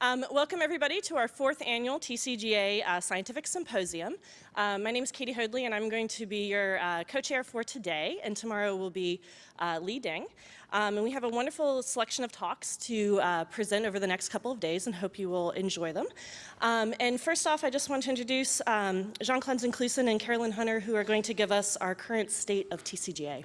Um, welcome everybody to our fourth annual TCGA uh, Scientific Symposium. Uh, my name is Katie Hoadley and I'm going to be your uh, co-chair for today and tomorrow will be uh, Ding. Um, and we have a wonderful selection of talks to uh, present over the next couple of days and hope you will enjoy them. Um, and first off, I just want to introduce um, Jean-Claude Zenklusen and Carolyn Hutter who are going to give us our current state of TCGA.